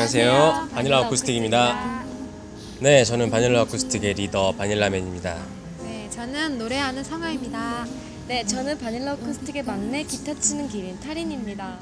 안녕하세요. 바닐라 어쿠스틱입니다. 네, 저는 바닐라 어쿠스틱의 리더 바닐라맨입니다. 네, 저는 노래하는 성아입니다. 네, 저는 바닐라 어쿠스틱의 막내 기타 치는 기린 타린입니다.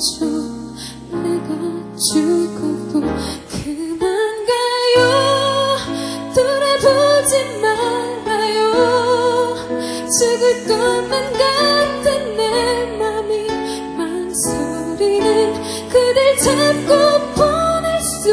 내가 죽어도 그만 가요? 돌아보지 말아요. 죽을 것만 같은 내 맘이 망설이는 그댈 잡고 보낼 수